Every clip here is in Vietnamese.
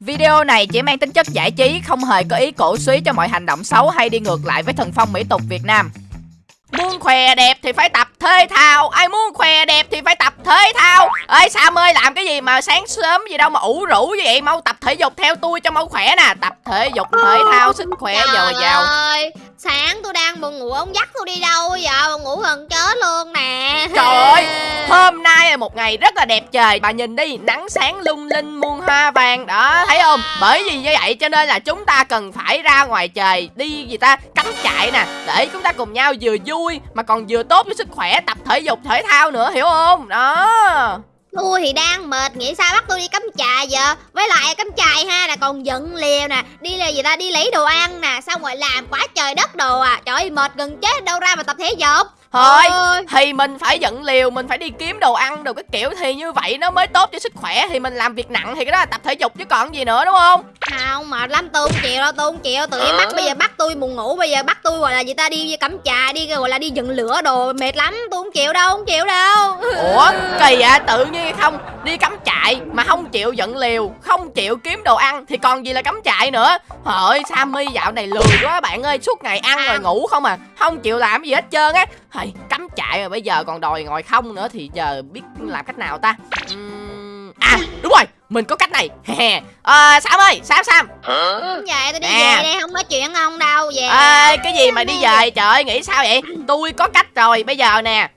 Video này chỉ mang tính chất giải trí, không hề có ý cổ suý cho mọi hành động xấu hay đi ngược lại với thần phong mỹ tục Việt Nam. Muốn khỏe đẹp thì phải tập thể thao. Ai muốn khỏe đẹp thì phải tập thể thao. Ê Sam ơi làm cái gì mà sáng sớm gì đâu mà ủ rũ như vậy? Mau tập thể dục theo tôi cho mau khỏe nè. Tập thể dục thể thao sức khỏe dồi dào. ơi sáng tôi đang buồn ngủ ông dắt tôi đi đâu giờ buồn ngủ gần chết luôn nè. Trời ơi Hôm nay là một ngày rất là đẹp trời. Bà nhìn đi nắng sáng lung linh muôn hoa vàng. Đó thấy không? Bởi vì như vậy cho nên là chúng ta cần phải ra ngoài trời Đi gì ta? Cắm trại nè Để chúng ta cùng nhau vừa vui Mà còn vừa tốt cho sức khỏe Tập thể dục thể thao nữa hiểu không? Đó Tôi thì đang mệt, nghĩ sao bắt tôi đi cắm trại giờ? Với lại cắm trại ha, là còn giận liều nè, Đi là gì ta? Đi lấy đồ ăn nè, Xong rồi làm quá trời đất đồ à. Trời ơi, mệt gần chết đâu ra mà tập thể dục. Thôi Ôi. thì mình phải dựng liều Mình phải đi kiếm đồ ăn đồ cái kiểu Thì như vậy nó mới tốt cho sức khỏe Thì mình làm việc nặng thì cái đó là tập thể dục chứ còn gì nữa đúng không? Không mệt lắm tôi không chịu đâu tôi không chịu Tự nhiên bắt bây giờ bắt tôi buồn ngủ Bây giờ bắt tôi gọi là gì ta đi cắm trại Đi gọi là đi dựng lửa đồ mệt lắm Tôi không chịu đâu không chịu đâu. Ủa kỳ à tự nhiên không Đi cắm trại mà không chịu dựng liều Không chịu kiếm đồ ăn Thì còn gì là cắm trại nữa. Trời ơi Sammy dạo này lười quá bạn ơi Suốt ngày ăn rồi ngủ không à Không chịu làm gì hết trơn á. Thầy cắm trại mà bây giờ còn đòi ngồi không nữa Thì giờ biết làm cách nào ta? Uhm, À đúng rồi Mình có cách này. À, Sam ơi Sam Sam. Vậy tôi đi Nè. về đây không nói chuyện ông đâu Về. À, Cái gì mà đi về? Trời ơi nghĩ sao vậy? Tôi có cách rồi Bây giờ nè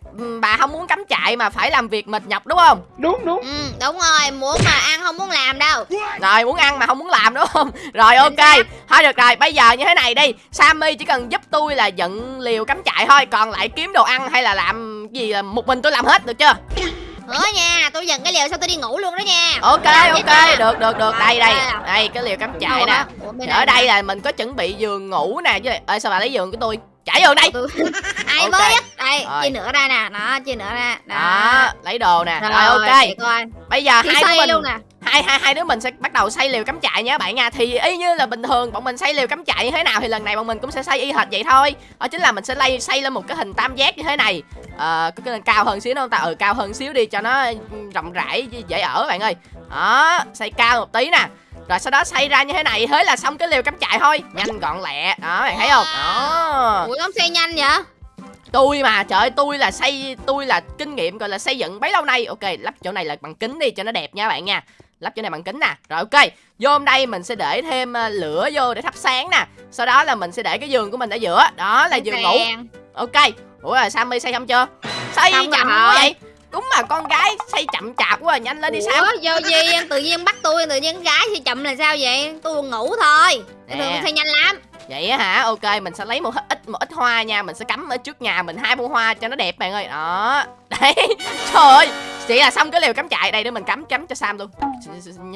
Bà không muốn cắm trại mà phải làm việc mệt nhọc đúng không? Đúng đúng. Ừ, đúng rồi, muốn mà ăn không muốn làm đâu. Rồi muốn ăn mà không muốn làm đúng không? Rồi ok. Thôi được rồi bây giờ như thế này đi. Sammy chỉ cần giúp tôi là dựng liều cắm trại thôi. Còn lại kiếm đồ ăn hay là làm gì là một mình tôi làm hết được chưa? Hứa nha, tôi dần cái liều xong tôi đi ngủ luôn đó nha. Ok Làm ok. được được được. Đây đây. Đây cái liều cắm trại nè. Ở đây là mình có chuẩn bị giường ngủ nè. Chứ Ê sao bà lấy giường của tôi Trải giường đây. Ai Ok. mới á? Đây, Rồi. chia nữa ra nè. Đó, chia nữa ra. Đó. Lấy đồ nè. Rồi, Rồi ok. coi. Bây giờ Thì hai đứa mình luôn nè. hai hai hai đứa mình sẽ bắt đầu xây liều cắm trại nha bạn nha. Thì y như là bình thường bọn mình xây liều cắm trại như thế nào thì lần này bọn mình cũng sẽ xây y hệt vậy thôi. Đó chính là mình sẽ lay xây lên một cái hình tam giác như thế này. Ờ có cái cao hơn xíu đâu ta? Ừ cao hơn xíu đi cho nó rộng rãi dễ ở bạn ơi. Đó xây cao một tí nè rồi sau đó xây ra như thế này thế là xong cái liều cắm trại thôi. Nhanh gọn lẹ. Đó bạn thấy không? Đó. Ủa, ông xây nhanh vậy? Tôi mà trời ơi tôi là xây tôi là kinh nghiệm gọi là xây dựng bấy lâu nay. Ok lắp chỗ này là bằng kính đi cho nó đẹp nha bạn nha. Lắp chỗ này bằng kính nè. Rồi ok. Vô đây mình sẽ để thêm ờ, lửa vô để thắp sáng nè. Sau đó là mình sẽ để cái giường của mình ở giữa. Đó là giường ngủ. ok. Ủa là sammy xây xong chưa? Xây Xong chậm rồi. quá vậy đúng mà con gái xây chậm chạp quá à, nhanh lên đi Ủa, vô gì em? Tự nhiên bắt tôi tự nhiên gái thì chậm là sao vậy? Tôi ngủ thôi. Nè. thường xây nhanh lắm. Vậy á hả? Ok mình sẽ lấy một ít một ít hoa nha. Mình sẽ cắm ở trước nhà mình hai bông hoa cho nó đẹp bạn ơi. Đó. Đấy. Trời ơi. Chỉ là xong cái liều cắm trại. Đây để mình cắm cắm cho sam luôn.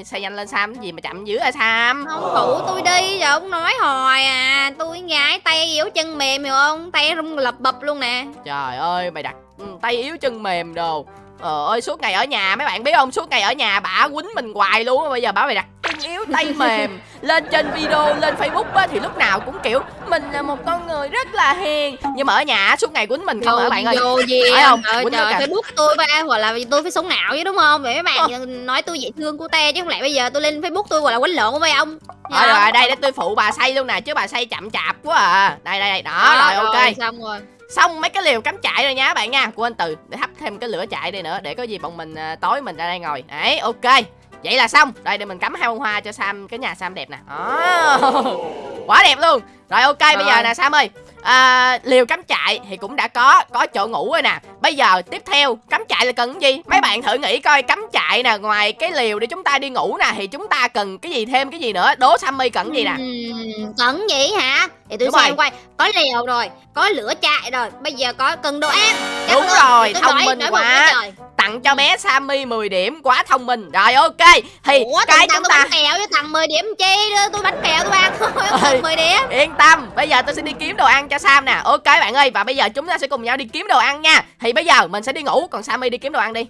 Xây nhanh lên sam. Cái gì mà chậm dữ à sam? Không phụ tôi đi rồi ông nói hoài à. Tôi gái tay yếu chân mềm hiểu không? Tay rung lập bập luôn nè. Trời ơi mày đặt ừ, tay yếu chân mềm đồ. Ờ ơi suốt ngày ở nhà mấy bạn biết không? Suốt ngày ở nhà bả quýnh mình hoài luôn Bây giờ bả mày đặt chân yếu tay mềm Lên trên video lên facebook á Thì lúc nào cũng kiểu Mình là một con người rất là hiền. Nhưng mà ở nhà suốt ngày quýnh mình không hả bạn ơi? vô gì Phải không? trời, Quýnh trời facebook tôi phải gọi là tôi phải sống não chứ đúng không? Vậy mấy Ờ. bạn nói tôi dễ thương của te chứ không lẽ bây giờ tôi lên facebook tôi gọi là quánh lộn với ông Rồi Dạ. rồi đây để tôi phụ bà xây luôn nè Chứ bà xây chậm chạp quá à. Đây đây đây đó rồi ok. xong rồi Xong mấy cái liều cắm trại rồi nha các bạn nha. Quên từ để thắp thêm cái lửa chạy đây nữa Để có gì bọn mình à, tối mình ra đây ngồi. Đấy ok. Vậy là xong. Đây để mình cắm hai bông hoa cho Sam Cái nhà Sam đẹp nè. Oh. Quá đẹp luôn. Rồi ok bây giờ Rồi. nè Sam ơi. À, Liều cắm trại thì cũng đã có Có chỗ ngủ rồi nè. Bây giờ tiếp theo Cắm trại là cần cái gì? Mấy bạn thử nghĩ coi Cắm trại nè Ngoài cái liều để chúng ta đi ngủ nè Thì chúng ta cần cái gì thêm cái gì nữa? Đố Sammy cần gì nè? Ừm, cần gì hả? Để tôi xem rồi. coi có liều rồi có lửa chạy rồi. Bây giờ có cần đồ ăn. Chắc Đúng rồi, Tôi thông minh quá. Tặng cho bé Sammy 10 điểm Quá thông minh. Rồi ok Thì ủa cái chúng ta bánh kẹo với tặng 10 điểm chi? Đưa tôi bánh kẹo tôi ăn thôi Tặng 10 điểm Yên tâm, bây giờ tôi sẽ đi kiếm đồ ăn cho Sam nè. Ok bạn ơi, và bây giờ chúng ta sẽ cùng nhau đi kiếm đồ ăn nha. Thì bây giờ mình sẽ đi ngủ, còn Sammy đi kiếm đồ ăn đi.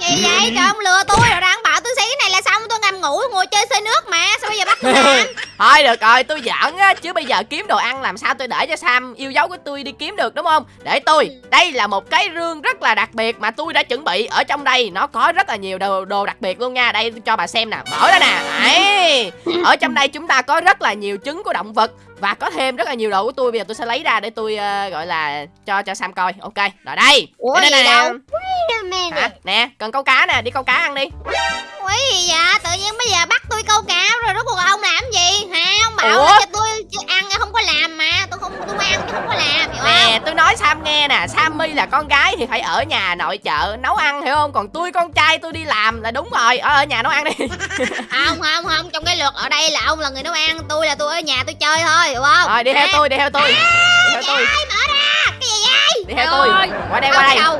Gì vậy trời ông lừa tôi rồi đang bảo tôi xí này là xong tôi ngầm ngủ ngồi chơi xơi nước mà. Sao bây giờ bắt tôi làm thôi được rồi tôi giỡn á chứ bây giờ kiếm đồ ăn làm sao tôi để cho sam yêu dấu của tôi đi kiếm được đúng không? Để tôi. Đây là một cái rương rất là đặc biệt mà tôi đã chuẩn bị ở trong đây. Nó có rất là nhiều đồ, đồ đặc biệt luôn nha. Đây tôi cho bà xem nè. Mở ra nè. Đấy. Ở trong đây chúng ta có rất là nhiều trứng của động vật và có thêm rất là nhiều đồ của tôi bây giờ tôi sẽ lấy ra để tôi ờ, gọi là cho cho sam coi ok rồi đây Ủa đây gì nè đâu Mẹ hả nè cần câu cá nè đi câu cá ăn đi Ủa gì vậy? Tự nhiên bây giờ bắt tôi câu cá rồi rốt cuộc ông làm gì? Hả? Ông bảo Ủa? là cho tôi ăn không có làm mà. Tôi không Nè tôi nói Sam nghe nè Sammy là con gái thì phải ở nhà nội trợ nấu ăn hiểu không Còn tôi con trai tôi đi làm là đúng rồi Ở, ở nhà nấu ăn đi Không không không, trong cái luật ở đây là ông là người nấu ăn, tôi là tôi ở nhà tôi chơi thôi, hiểu không? Rồi đi theo tôi đi theo tôi Đi theo tôi mở ra? Cái gì vậy? Đi theo tôi. Qua đây qua đây?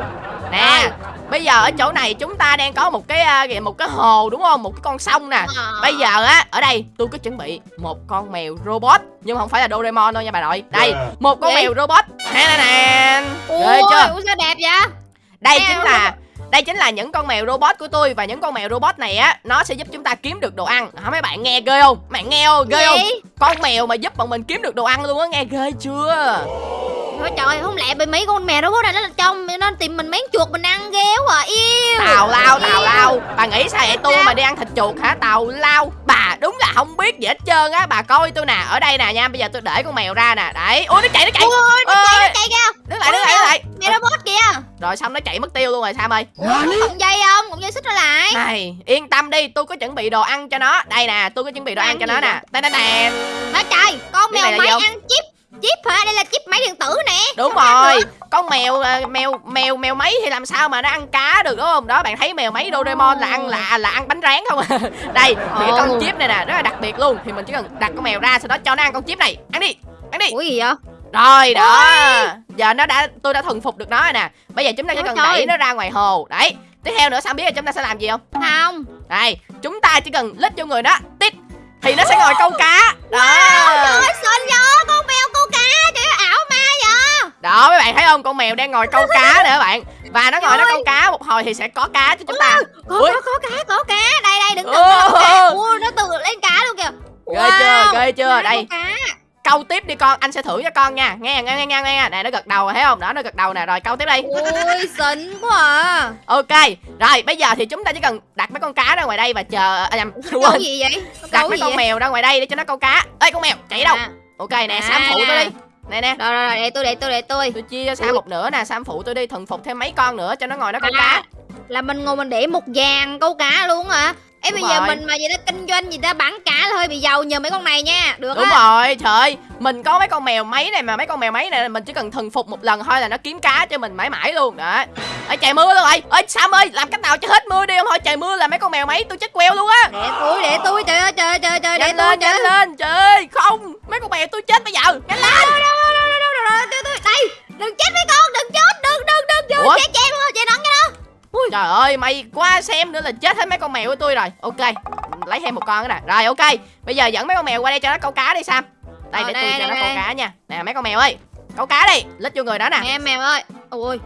Nè. Bây giờ ở chỗ này chúng ta đang có một cái một cái hồ đúng không Một cái con sông nè Ờ. Bây giờ á ở đây tôi có chuẩn bị một con mèo robot Nhưng không phải là Doraemon đâu nha bà nội Đây một con Gì? mèo robot Nè nè nè Ui, chưa ui, sao đẹp vậy? Đây Mèo chính là đây chính là những con mèo robot của tôi và những con mèo robot này á nó sẽ giúp chúng ta kiếm được đồ ăn. Hả mấy bạn nghe ghê không? Mấy bạn nghe không? Ghê không? Con mèo mà giúp bọn mình kiếm được đồ ăn luôn á nghe ghê chưa? Ôi trời, không lẽ bị mấy con mèo đó bố này nó trong nó tìm mình mấy chuột mình ăn ghê quá à. Yêu. Tào lao tào lao. Bà nghĩ sao vậy tôi mà đi ăn thịt chuột hả? Tào lao. Bà đúng là không biết gì hết trơn á. Bà coi tôi nè, ở đây nè nha. Bây giờ tôi để con mèo ra nè. Đấy. Ui nó chạy nó chạy. Ui, nó chạy, Ơi. nó chạy kìa. Đứng lại đứng lại đứng lại. Mèo robot kìa. Rồi xong nó chạy mất tiêu luôn rồi Sam ơi. Cọng dây không? Cọng dây xích nó lại. Này, yên tâm đi, tôi có chuẩn bị đồ ăn cho nó. Đây nè, tôi có chuẩn bị đồ Ăn ăn cho nó nè. Đây đây nè. Nói trời, con mèo này là máy ăn chip. Chip hả? Đây là chip máy điện tử nè. Đúng Không rồi, con mèo ờ, mèo mèo mèo máy thì làm sao mà nó ăn cá được đúng không? Đó bạn thấy mèo máy Doraemon là ăn là là ăn bánh rán không à. Đây, thì cái con chip này nè, rất là đặc biệt luôn. Thì mình chỉ cần đặt con mèo ra sau đó cho nó ăn con chip này. Ăn đi. Ăn đi. Ủa gì vậy? Rồi đó. Giờ nó đã tôi đã thuần phục được nó rồi nè. Bây giờ chúng ta chỉ cần đẩy nó ra ngoài hồ. Đấy. Tiếp theo nữa sao biết là chúng ta sẽ làm gì không? Không. Đây, chúng ta chỉ cần lít vô người nó, tít thì nó sẽ ngồi câu cá. Đó. Trời ơi, vậy? Con mèo Đó mấy bạn thấy không? Con mèo đang ngồi câu cá nè các bạn. Và nó ngồi nó câu cá một hồi thì sẽ có cá cho chúng ta. Có, Ui. có, có cá, có cá. Đây, đây, đừng có cá. Ui, nó tự lên cá luôn kìa. Ghê chưa? Ghê chưa? Đây, câu tiếp đi con, anh sẽ thưởng cho con nha. Nghe nghe nghe nghe nghe. Này nó gật đầu thấy không? Đó nó gật đầu nè, rồi câu tiếp đi. Ui, xinh quá à. Ok. Rồi, bây giờ thì chúng ta chỉ cần đặt mấy con cá ra ngoài đây và chờ à, nhầm, quên. gì vậy? Đặt mấy con vậy? mèo ra ngoài đây để cho nó câu cá. Ê con mèo, chạy đâu? À, Ok nè, À, Sam phụ tôi đi. Nè nè. Rồi, rồi, để tôi, để tôi, để tôi. Tôi chia cho Sam một nửa nè, Sam phụ tôi đi, thuần phục thêm mấy con nữa cho nó ngồi nó câu À, cá. Là mình ngồi mình để một vàng câu cá luôn hả? Ê Đúng bây giờ mình mà vậy đó kinh doanh gì ta bán cá là hơi bị giàu nhờ mấy con này nha. Được Đúng á. rồi, trời ơi, mình có mấy con mèo máy này mà mấy con mèo máy này mình chỉ cần thuần phục một lần thôi là nó kiếm cá cho mình mãi mãi luôn. Đó. Ơi trời mưa luôn rồi. Ơi Sam ơi, làm cách nào cho hết mưa đi không thôi trời mưa là mấy con mèo máy tôi chết queo luôn á. Để tôi, để tôi, trời ơi, trời ơi, trời ơi, để tôi. Trời ơi, Trời ơi, mày qua xem nữa là chết hết mấy con mèo của tôi rồi. Ok, lấy thêm một con nữa nè. Rồi ok, bây giờ dẫn mấy con mèo qua đây cho nó câu cá đi Sam. Đây Ờ, để tôi cho nó câu cá nha. Nè mấy con mèo ơi, câu cá đi, lít vô người đó nè. Em mèo ơi, ôi,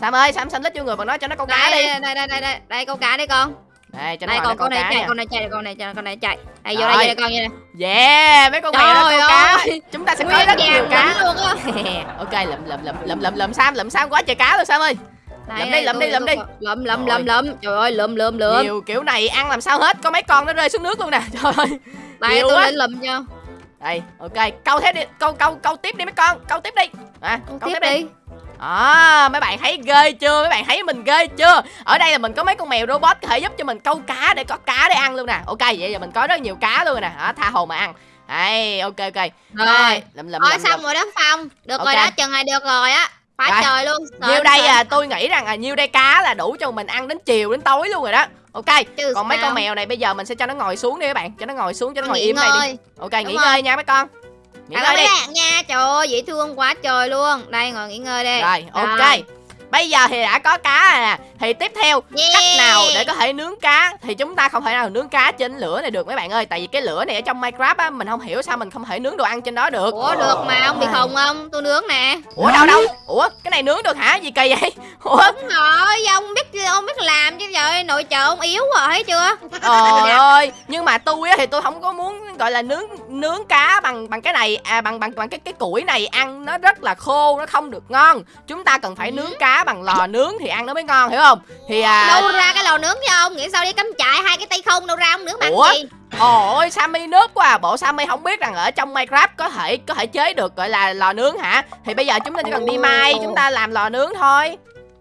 Sam ơi, Sam xin lít vô người bằng nó cho nó câu cá đi. đây, đây, đây, đây, đây, đây, câu cá đi con. Đây cho nó Đây, nó con, này chạy, nha. con này chạy, con này chạy, con này chạy. Đây, vô đây, vô đây, con, đây. Yeah, mấy con mèo nó câu cá. Chúng ta sẽ có rất nhiều cá. ok, lụm lụm lụm lụm lụm lụm Sam, lụm Sam quá trời cá luôn Sam ơi. Lụm đi, tôi- đi, tôi- đi. Lụm, Rồi. lụm, lụm. Trời ơi, lụm, lụm, lụm. Nhiều kiểu này ăn làm sao hết, có mấy con nó rơi xuống nước luôn nè. Trời ơi. Đây, tôi lên lụm cho. Đây, ok, câu thế đi, câu câu câu tiếp đi mấy con, câu tiếp đi. À, Câu câu tiếp tiếp đi. đi. À, mấy bạn thấy ghê chưa? Mấy bạn thấy mình ghê chưa? Ở đây là mình có mấy con mèo robot có thể giúp cho mình câu cá để có cá để ăn luôn nè. Ok, vậy giờ mình có rất nhiều cá luôn rồi nè. Đó, tha hồ mà ăn. Đây, ok ok. Rồi. lụm lụm lụm. xong rồi đó Phong Được Ok. rồi đó, chừng này được rồi á Quá Rồi. trời luôn Nhiêu Sến, đây sến. à, tôi nghĩ rằng là nhiêu đây cá là đủ cho mình ăn đến chiều đến tối luôn rồi đó. Ok. Chứ Còn mấy sao? con mèo này bây giờ mình sẽ cho nó ngồi xuống đi các bạn, cho nó ngồi xuống cho nó Con ngồi im đây đi. Ok, Đúng nghỉ rồi. ngơi nha mấy con. Nghỉ À, ngơi đi. nha Trời ơi dễ thương quá trời luôn Đây ngồi nghỉ ngơi đây Rồi, ok. Bây giờ thì đã có cá rồi nè. Thì tiếp theo yeah. cách nào để có thể nướng cá? Thì chúng ta không thể nào nướng cá trên lửa này được mấy bạn ơi. Tại vì cái lửa này ở trong minecraft á mình không hiểu sao mình không thể nướng đồ ăn trên đó được. Ủa được mà ông bị khùng không? Tôi nướng nè. Ủa đâu đâu? Ủa cái này nướng được hả? Gì kỳ vậy? Ủa? Đúng rồi ông biết ông biết làm chứ trời nội trợ ông yếu rồi thấy chưa? Trời ơi nhưng mà tôi á thì tôi không có muốn gọi là nướng nướng cá bằng bằng cái này à bằng bằng bằng cái cái củi này ăn nó rất là khô nó không được ngon. Chúng ta cần phải nướng cá bằng lò nướng thì ăn nó mới ngon hiểu không? Thì à đâu ra cái lò nướng cho ông? Nghĩ sao đi cắm trại hai cái tay không đâu ra ông nướng bằng Ủa? gì? Ôi Sammy nước quá à. Bộ Sammy không biết rằng ở trong Minecraft có thể có thể chế được gọi là lò nướng hả? Thì bây giờ chúng ta chỉ cần đi mai Chúng ta làm lò nướng thôi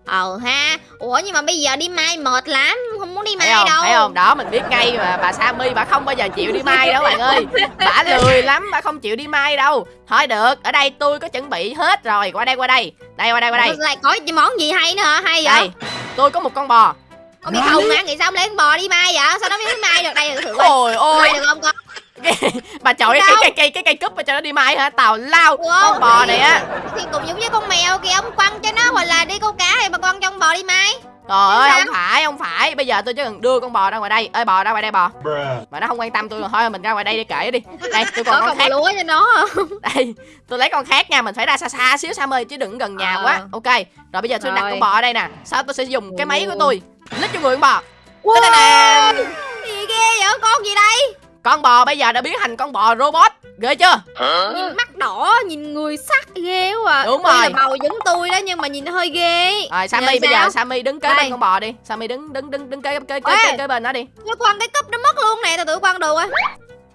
ờ ha. Ủa nhưng mà bây giờ đi mai mệt lắm không muốn đi mai Thấy không? đâu. Thấy không? Đó mình biết ngay mà bà Sammy bà không bao giờ chịu đi mai đâu bạn ơi. Bà lười lắm Bà không chịu đi mai đâu. Thôi được Ở đây tôi có chuẩn bị hết rồi. Qua đây qua đây. Đây qua đây qua đây. Lại có món gì hay nữa hả? Hay vậy? Đây Tôi có một con bò. Ông bị khùng hả? Nghĩ sao ông lấy con bò đi mai vậy? Sao nó biết đi mai được? Đây thử coi. Ôi ôi. Được không con Bà chọi cái cây cây cái cây cúp mà cho nó đi mai hả? Tào lao Ủa? Con bò này á thì cũng giống như con mèo kìa ông quăng cho nó hoặc là đi câu cá thì mà quăng cho con bò đi mai. Trời ơi không phải không phải. Bây giờ tôi chỉ cần đưa con bò ra ngoài đây. Ơi bò ra ngoài đây bò. Mà nó không quan tâm tôi rồi thôi mình ra ngoài đây để kể đi. Đây tôi còn có con khác. lúa cho nó không? Đây tôi lấy con khác nha Mình phải ra xa xa xíu Sam ơi chứ đừng gần nhà Ờ. quá. Ok Rồi bây giờ tôi đặt con bò ở đây nè. Sau tôi sẽ dùng cái máy của tôi Lít cho người con bò. Wow. Gì ghê vậy? Con gì đây Con bò bây giờ đã biến thành con bò robot Ghê chưa nhìn mắt đỏ nhìn người sắc ghê quá à. Đúng Tuy rồi. là bầu giống tôi đó nhưng mà nhìn nó hơi ghê Rồi Sammy bây giờ sao? Sammy đứng kế Đây. bên con bò đi Sammy đứng đứng đứng đứng kế kế kế, kế, kế bên nó đi nó quăng cái cúp nó mất luôn nè tôi tự quăng đồ á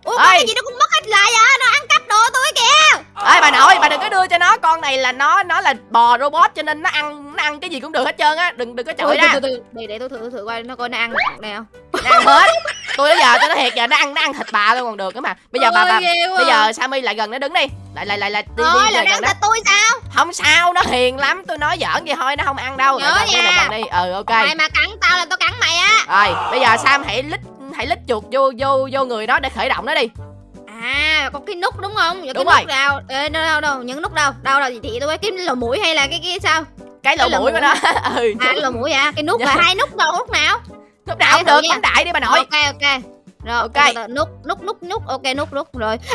ủa Ê. cái gì nó cũng mất hết lại vậy nó ăn cắp đồ tôi kìa Ê bà nội bà đừng có đưa cho nó Con này là nó nó là bò robot cho nên nó ăn nó ăn cái gì cũng được hết trơn á Đừng đừng có chọi ra từ, từ, từ. để để tôi thử thử coi nó coi nó ăn được này không nó ăn hết tôi nói giờ tôi nói thiệt giờ nó ăn nó ăn thịt bà luôn còn được nữa mà. Bây giờ bà Ôi, bà bây giờ sammy lại gần nó đứng đi. Lại lại lại lại đi Thôi đi lại nó gần đó. thịt tôi sao? Không sao nó hiền lắm. Tôi nói giỡn vậy thôi nó không ăn đâu. Nhớ đi lại nha. gần đi. Ừ ok. Mày mà cắn tao là tao cắn mày á. Rồi bây giờ sam hãy lít hãy lít chuột vô vô vô người nó để khởi động nó đi. À có cái nút đúng không? Giờ Đúng cái rồi. nút nào Ê, đâu đâu đâu? Những nút đâu? Đâu đâu? Thì tôi cái lỗ mũi hay là cái cái sao? Cái lỗ mũi của nó. Ừ. À lỗ mũi à cái nút là hai nút đâu nút nào lúc nào cũng được bấm đại đi bà nội. Ok ok. Rồi Ok. nút nút nút nút. Ok nút nút. Rồi.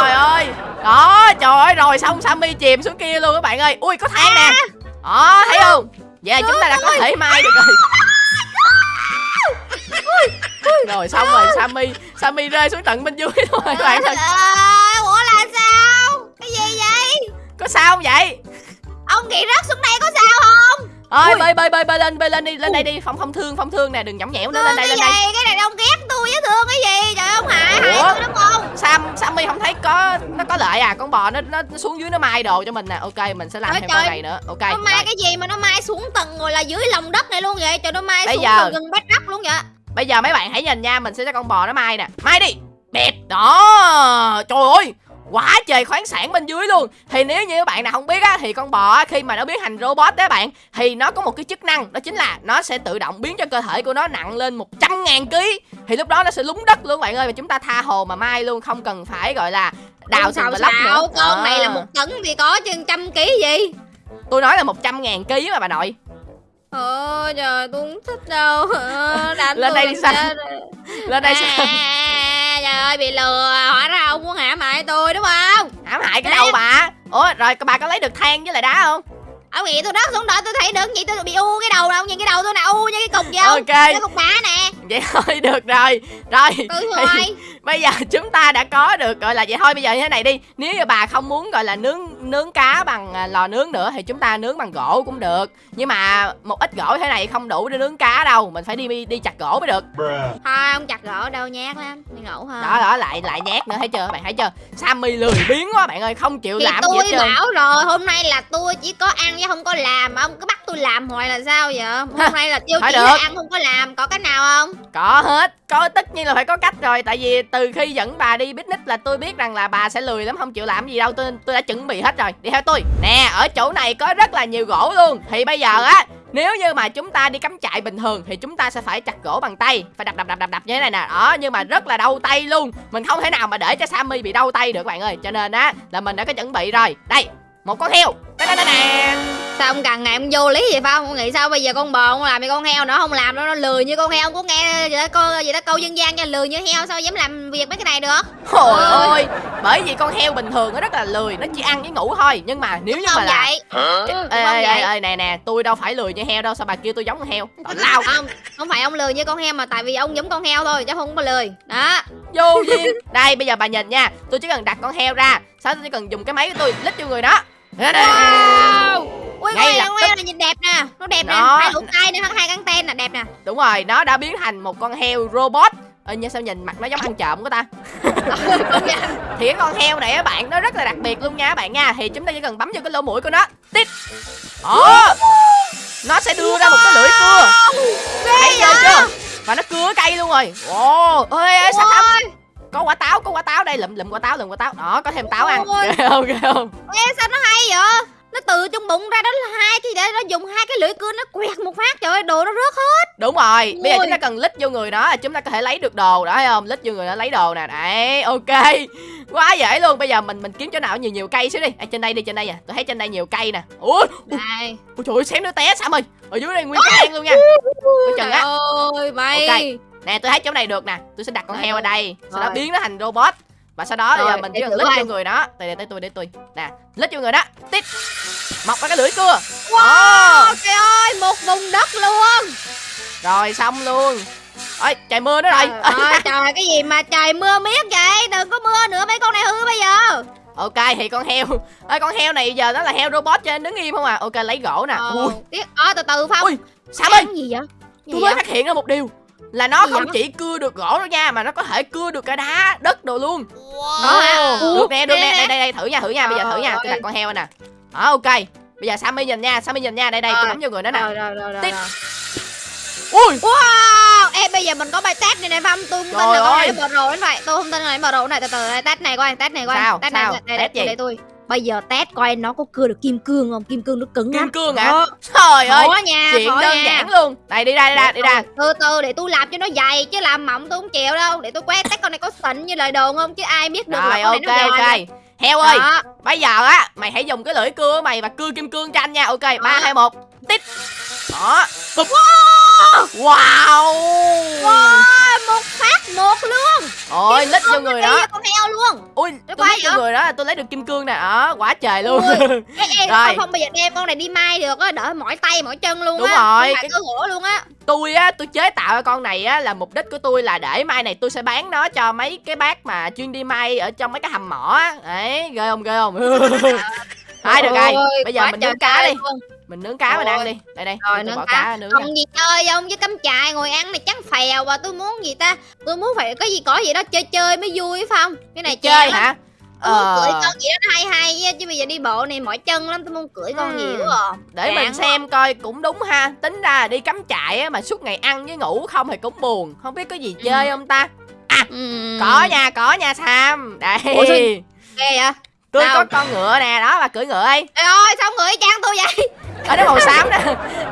Trời ơi. Đó trời ơi rồi xong sammy chìm xuống kia luôn các bạn ơi. Ui có than nè. Đó thấy không? Vậy là chúng ta đã có thể mai được rồi. Rồi xong rồi sammy sammy rơi xuống tận bên dưới rồi các bạn ơi. ủa là sao? Cái gì vậy? Có sao không vậy? Ông nghĩ rớt xuống đây có sao không ơi Ui. bơi bơi bơi bơi lên bơi lên đi lên đây đi phong phong thương phong thương nè đừng nhõng nhẽo nữa lên đây lên đây. cái này ông ghét tôi với thương cái gì? Trời ông hại hại tôi đúng không sam sammy không thấy có nó có lợi à? Con bò nó nó xuống dưới nó mai đồ cho mình nè. Ok mình sẽ làm thêm trời. con này nữa. Ok nó mai rồi. cái gì mà nó mai xuống tầng rồi là dưới lòng đất này luôn vậy? Trời nó mai Bây xuống giờ- gần gần bách đất luôn vậy? Bây giờ mấy bạn hãy nhìn nha mình sẽ cho con bò nó mai nè. Mai đi. Đẹp đó. Trời ơi quá trời khoáng sản bên dưới luôn. Thì nếu như các bạn nào không biết á thì con bò á, khi mà nó biến thành robot đó bạn thì nó có một cái chức năng đó chính là nó sẽ tự động biến cho cơ thể của nó nặng lên 100 ngàn ký. Thì lúc đó nó sẽ lúng đất luôn bạn ơi và chúng ta tha hồ mà mai luôn không cần phải gọi là đào sao block nữa. sao con này là À. một tấn thì có chừng trăm ký gì? Tôi nói là 100 ngàn ký mà bà nội. Ôi trời tôi không thích đâu. Ờ, Đánh Lên đây đi sao? lên đây sao? à, Trời ơi bị lừa Hóa ra ông ủa rồi bà có lấy được than với lại đá không? Ông nghĩ tôi đất xuống đó tôi thấy được gì tôi bị u cái đầu đâu Nhìn cái đầu tôi nè u như cái cục gì không ok. Cái cục đá nè vậy thôi được rồi. Rồi thì- thôi bây giờ chúng ta đã có được gọi là vậy thôi bây giờ như thế này đi. Nếu như bà không muốn gọi là nướng nướng cá bằng à, lò nướng nữa thì chúng ta nướng bằng gỗ cũng được. Nhưng mà một ít gỗ thế này không đủ để nướng cá đâu. Mình phải đi đi chặt gỗ mới được. Thôi ông chặt gỗ đâu nhát lắm. Đi ngủ thôi. Đó đó lại lại nhát nữa thấy chưa? Bạn thấy chưa? Sammy lười biếng quá bạn ơi không chịu Thì làm gì tôi hết trơn. bảo rồi hôm nay là tôi chỉ có ăn chứ không có làm. Ông cứ bắt tôi làm hoài là sao vậy? Hôm nay là tiêu Thôi chỉ được. là ăn không có làm. Có cái nào không có hết. Có, tất nhiên là phải có cách rồi. Tại vì từ khi dẫn bà đi picnic là tôi biết rằng là bà sẽ lười lắm, không chịu làm gì đâu. Tôi tôi đã chuẩn bị hết rồi. Đi theo tôi. Nè, ở chỗ này có rất là nhiều gỗ luôn. Thì bây giờ á, nếu như mà chúng ta đi cắm trại bình thường thì chúng ta sẽ phải chặt gỗ bằng tay. Phải đập đập đập đập đập như thế này nè. Đó, nhưng mà rất là đau tay luôn. Mình không thể nào mà để cho sammy bị đau tay được bạn ơi. Cho nên á, là mình đã có chuẩn bị rồi. Đây một con heo. Sao ông càng ngày ông vô lý vậy phải không ông nghĩ sao bây giờ con bò không làm thì con heo nữa không làm nó nó lười như con heo. Ông có nghe gì đó câu gì đó câu dân gian cho lười như heo sao dám làm việc mấy cái này được? Trời Ôi. ơi Bởi vì con heo bình thường nó rất là lười Nó chỉ ăn với ngủ thôi. Nhưng mà nếu như mà không là vậy. Ê, ê, không ê, vậy? ê, nè nè tôi đâu phải lười như heo đâu sao bà kêu tôi giống con heo? Lao. Không không phải ông lười như con heo mà tại vì ông giống con heo thôi chứ không có lười. Đó. Vô duyên. Đây bây giờ bà nhìn nha tôi chỉ cần đặt con heo ra sau đó tôi chỉ cần dùng cái máy của tôi lít vô người đó. Wow. Ui Ngay ui lập tức. này nhìn đẹp nè. Nó đẹp nè. Đó. hai lỗ tai nè hai căng ten nè đẹp nè. Đúng rồi nó đã biến thành một con heo robot. Ơ nhưng sao nhìn mặt nó giống ăn trộm của ta? Thì cái con heo này á bạn nó rất là đặc biệt luôn nha các bạn nha. Thì chúng ta chỉ cần bấm vô cái lỗ mũi của nó. Tít. Đó nó sẽ đưa ra một cái lưỡi cưa. Thấy chưa? Và nó cưa cây luôn rồi. Ồ. Ơi ơi sao có quả táo có quả táo đây lụm lụm quả táo lụm quả táo đó có thêm táo ăn Ôi. ghê không ghê không ê, sao nó hay vậy nó từ trong bụng ra đó là hai cái để nó dùng hai cái lưỡi cưa nó quẹt một phát trời ơi đồ nó rớt hết Đúng rồi, bây giờ Ôi. chúng ta cần lít vô người nó là chúng ta có thể lấy được đồ đó thấy không? Lít vô người nó lấy đồ nè. Đấy, ok. Quá dễ luôn. Bây giờ mình mình kiếm chỗ nào nhiều nhiều cây xíu đi. À, trên đây đi, trên đây à. Tôi thấy trên đây nhiều cây nè. Ui, này ôi trời ơi, xém nữa té Sam ơi. Ở dưới đây nguyên hang luôn nha. Chừng trời á. ơi mày Ok. Nè, tôi thấy chỗ này được nè. Tôi sẽ đặt con heo ở đây, sau đó biến nó thành robot. Và sau đó bây Rồi, giờ mình chỉ để cần lít vô người nó. Đây đây tới tôi để tôi. Nè, lít vô người đó. Tít. Mọc ra cái lưỡi cưa. Wow. trời ơi một vùng đất luôn Rồi xong luôn. Ôi, trời mưa nữa rồi. trời ơi trời cái gì mà trời mưa miết vậy đừng có mưa nữa mấy con này hư bây giờ Ok thì con heo Ê, Con heo này giờ nó là heo robot cho nên đứng im không à Ok lấy gỗ nè ờ Ui tiếc ờ từ từ phong Ui Sam ơi gì vậy Tôi mới phát hiện ra một điều Là nó Gì không vậy? chỉ cưa được gỗ đâu nha Mà nó có thể cưa được cả đá Đất đồ luôn. Đó Ủa, Được nè được nè, nè nè. Đây đây đây thử nha thử nha. Bây giờ thử nha. Trời Tôi đặt con heo nè. Đó ok. Bây giờ Sammy nhìn nha Sammy nhìn nha. Đây đây tôi Rồi. bấm vô người nó nè. Rồi rồi rồi rồi, Tiếp. rồi. Ui. Wow, em bây giờ mình có bài test này này Phong, tôi không tin là con này bờ rồ đến vậy, tôi không tin là nó bờ rồ này từ từ test này coi, test này coi, test này, Test gì? để tôi. Bây giờ test coi nó có cưa được kim cương không? Kim cương nó cứng Kim lắm. cương hả. Trời ơi Khó nha, Chuyện khó đơn nha. giản luôn Đây đi ra đi ra đi ra Từ từ để tôi làm cho nó dày chứ làm mỏng tôi không chịu đâu. Để tôi quét test con này có xịn như lời đồn không chứ ai biết được Rồi là con này ok nó giòn. ok Heo ơi Đó. Bây giờ á, mày hãy dùng cái lưỡi cưa của mày và cưa kim cương cho anh nha. Ok, 3 Đó. 2 1. Tít. Đó. Bụp. Wow. Wow, một phát một luôn. Ôi, lít vô người đó. con heo luôn. Ui, tôi quay lít vô người đó là tôi lấy được kim cương nè. Đó, quá trời luôn. Ui. Ê, ê, Rồi. không, bây giờ đem con này đi mai được á, đỡ mỏi tay mỏi chân luôn Đúng á. rồi, cái- cơ gỗ luôn á. tôi á, tôi chế tạo con này á là mục đích của tôi là để mai này tôi sẽ bán nó cho mấy cái bác mà chuyên đi may ở trong mấy cái hầm mỏ á. Đấy, ghê không ghê không? Thôi được rồi. Bây giờ mình nướng cá đi. Mình nướng cá mình Ôi. ăn đi. Đây đây, Rồi nướng cá. cá nướng. Còn gì chơi không chứ cắm trại ngồi ăn này chắc phèo và tôi muốn gì ta tôi muốn phải có gì có gì đó chơi chơi mới vui phải không cái này Chơi lắm. hả? tôi muốn cưỡi Ờ. con gì đó hay hay chứ bây giờ đi bộ này mỏi chân lắm tôi muốn cưỡi con Hmm. gì quá à. để mình Chán xem coi cũng đúng ha tính ra là đi cắm trại á mà suốt ngày ăn với ngủ không thì cũng buồn không biết có gì Ừ. chơi không ta Ừm. có nha có nha sam đây Ủa ghê vậy tôi Đâu? có con ngựa nè đó bà cưỡi ngựa ấy. Ê ơi sao cưỡi trang tôi vậy? Ở nó màu xám đó.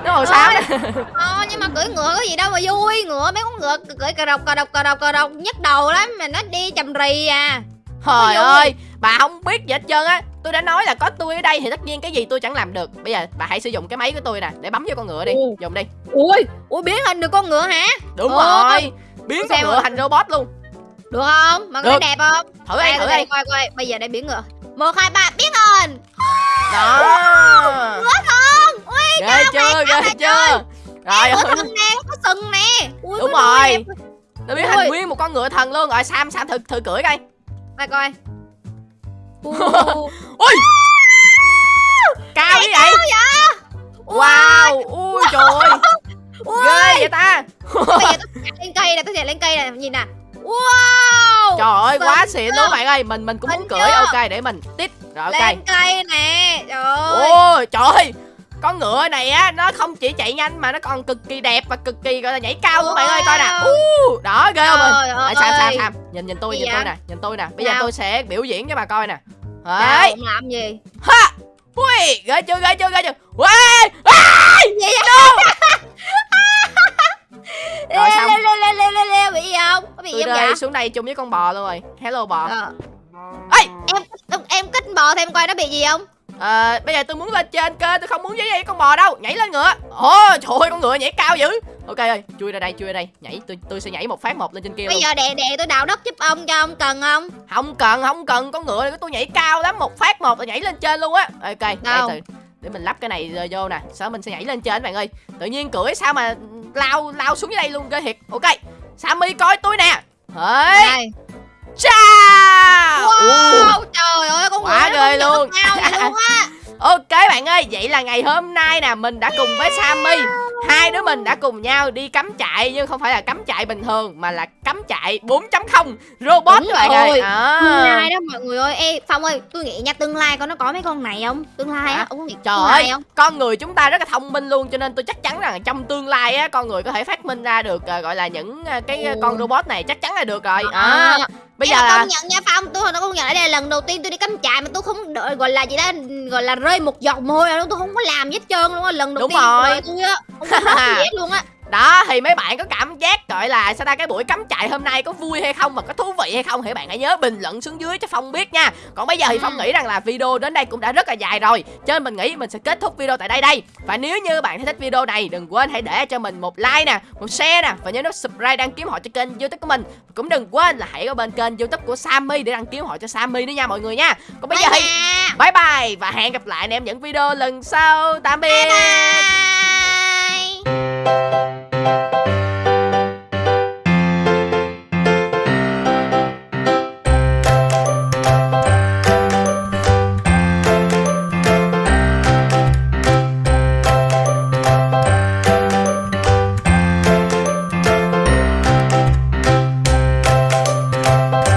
Nó màu xám đó. Ờ nhưng mà cưỡi ngựa có gì đâu mà vui. Ngựa mấy con ngựa cưỡi cà rọc cà rọc cà rọc cà rọc nhức đầu lắm mà nó đi chầm rì à. Trời ơi bà không biết gì hết trơn á. Tôi đã nói là có tôi ở đây thì tất nhiên cái gì tôi chẳng làm được. Bây giờ bà hãy sử dụng cái máy của tôi nè để bấm vô con ngựa đi. Ừ. dùng đi. Ui ui biến hình được con ngựa hả? Đúng Ồ. rồi biến con ngựa thành robot luôn. Được không? Mà Được. đẹp không? Thử đi Đây, thử đây, đi coi coi bây giờ đây biến ngựa một hai ba biến hình đó. Ngựa thân ui ghê chưa? ghê chưa? rồi. Ngựa thần nè có sừng nè. Ui Đúng rồi. biến Ui. thành nguyên một con ngựa thần luôn. Rồi sam sam thử thử cưỡi coi. Coi coi. Ui, cao như vậy? wow. Ui trời ơi. Ghê vậy ta. Bây giờ tôi chạy lên cây nè tôi chạy lên cây nè. Nhìn nè Xịn luôn. bạn ơi mình mình cũng muốn cưỡi ok để mình tiếp. Rồi ok. Lên cây nè. Trời ơi ôi trời ơi. Con ngựa này á nó không chỉ chạy nhanh mà nó còn cực kỳ đẹp và cực kỳ gọi là nhảy cao luôn bạn ơi coi nè. Uh, đó ghê không mình? Ơi. sam sam sam nhìn nhìn tôi nhìn tôi nè nhìn tôi nè. Bây giờ tôi sẽ biểu diễn cho bà coi nè. Sao? Đấy làm gì? Ha! Ui ghê chưa ghê chưa ghê chưa? À! gì vậy Rồi xong. leo leo leo leo leo leo bị gì không? Có bị tôi gì không vậy? xuống đây chung với con bò luôn rồi hello bò. Ờ. Ê! em em kích bò thêm coi nó bị gì không? Ờ, bây giờ tôi muốn lên trên kênh tôi không muốn với con bò đâu. Nhảy lên ngựa. Ồ trời ơi con ngựa nhảy cao dữ. Ok ơi chui ra đây chui ra đây. Nhảy tôi tôi sẽ nhảy một phát một lên trên kia bây luôn. giờ đè đè tôi đào đất giúp ông cho ông cần không? Không cần không cần. Con ngựa này của tôi nhảy cao lắm. Một phát một là nhảy lên trên luôn á. Ok Đâu? từ, để mình lắp cái này rồi vô nè. Sau đó mình sẽ nhảy lên trên các bạn ơi. Tự nhiên cưỡi sao mà lao lao xuống dưới đây luôn cơ thiệt. Ok sammy coi tôi nè. Hỡi cha wow trời ơi con Quá ghê luôn. luôn á Ok bạn ơi, vậy là ngày hôm nay nè mình đã cùng với Sammy. Hai đứa mình đã cùng nhau đi cắm trại Nhưng không phải là cắm trại bình thường Mà là cắm trại 4.0 Robot Đúng các bạn ơi. À. tương lai đó mọi người ơi. Ê phong ơi tôi nghĩ nha tương lai con nó có mấy con này không? Tương lai Hả? á ông có nghĩ Trời ơi, không? con người chúng ta rất là thông minh luôn Cho nên tôi chắc chắn rằng trong tương lai á Con người có thể phát minh ra được à, gọi là những à, cái à, Ồ. con robot này Chắc chắn là được rồi. À. À, Bây giờ là công nhận nha phong tôi nó công nhận đây là lần đầu tiên tôi đi cắm trại mà tôi không đợi gọi là gì đó gọi là rơi một giọt mồ hôi nào tôi không có làm gì hết trơn luôn á lần đầu Đúng tiên rồi. tôi không có gì hết luôn á Đó thì mấy bạn có cảm giác gọi là sao ta cái buổi cắm trại hôm nay có vui hay không và có thú vị hay không thì bạn hãy nhớ bình luận xuống dưới cho Phong biết nha. Còn bây giờ thì Phong Ừ. nghĩ rằng là video đến đây cũng đã rất là dài rồi. Cho nên mình nghĩ mình sẽ kết thúc video tại đây đây. Và nếu như bạn thấy thích video này đừng quên hãy để cho mình một like nè, một share nè và nhớ nút subscribe đăng ký họ cho kênh YouTube của mình. Cũng đừng quên là hãy có bên kênh YouTube của Sammy để đăng ký họ cho Sammy nữa nha mọi người nha. Còn bây giờ thì bye bye và hẹn gặp lại anh em những video lần sau. Tạm biệt. bye bye Thank you.